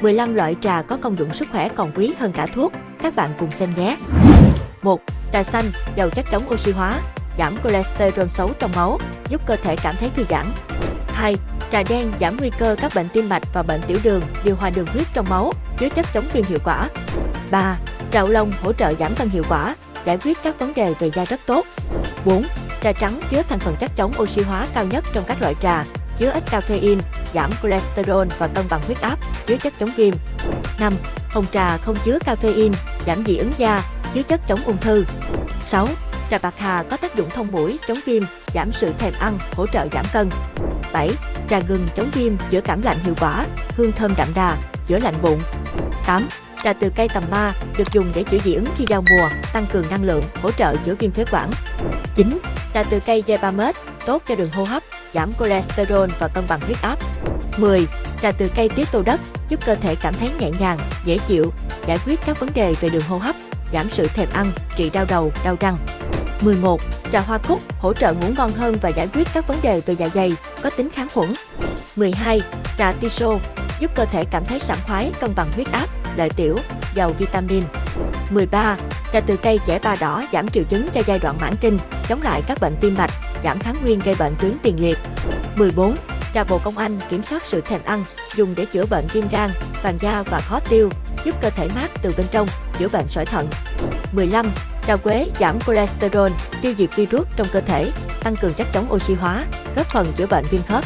15 loại trà có công dụng sức khỏe còn quý hơn cả thuốc, các bạn cùng xem nhé. 1. Trà xanh, giàu chất chống oxy hóa, giảm cholesterol xấu trong máu, giúp cơ thể cảm thấy thư giãn. 2. Trà đen giảm nguy cơ các bệnh tim mạch và bệnh tiểu đường, điều hòa đường huyết trong máu, chứa chất chống viêm hiệu quả. 3. Trà ô long hỗ trợ giảm cân hiệu quả, giải quyết các vấn đề về da rất tốt. 4. Trà trắng chứa thành phần chất chống oxy hóa cao nhất trong các loại trà, chứa ít caffeine, giảm cholesterol và cân bằng huyết áp, chứa chất chống viêm. 5. Hồng trà không chứa caffeine, giảm dị ứng da, chứa chất chống ung thư. 6. Trà bạc hà có tác dụng thông mũi, chống viêm, giảm sự thèm ăn, hỗ trợ giảm cân. 7. Trà gừng chống viêm, chữa cảm lạnh hiệu quả, hương thơm đậm đà, chữa lạnh bụng. 8. Trà từ cây tầm ma được dùng để chữa dị ứng khi giao mùa, tăng cường năng lượng, hỗ trợ chữa viêm phế quản. 9. Trà từ cây Jebamet tốt cho đường hô hấp, giảm cholesterol và cân bằng huyết áp. 10. Trà từ cây tiết tô đất giúp cơ thể cảm thấy nhẹ nhàng, dễ chịu, giải quyết các vấn đề về đường hô hấp, giảm sự thèm ăn, trị đau đầu, đau răng. 11. Trà hoa cúc hỗ trợ ngủ ngon hơn và giải quyết các vấn đề về dạ dày, có tính kháng khuẩn. 12. Trà tiso giúp cơ thể cảm thấy sảng khoái, cân bằng huyết áp, lợi tiểu, giàu vitamin. 13. Trà từ cây chẻ ba đỏ giảm triệu chứng cho giai đoạn mãn kinh, chống lại các bệnh tim mạch, giảm kháng nguyên gây bệnh tuyến tiền liệt. 14. Trà bồ công anh kiểm soát sự thèm ăn, dùng để chữa bệnh viêm gan, vàng da và khó tiêu, giúp cơ thể mát từ bên trong, chữa bệnh sỏi thận. 15. Trà quế giảm cholesterol, tiêu diệt virus trong cơ thể, tăng cường chất chống oxy hóa, góp phần chữa bệnh viêm khớp.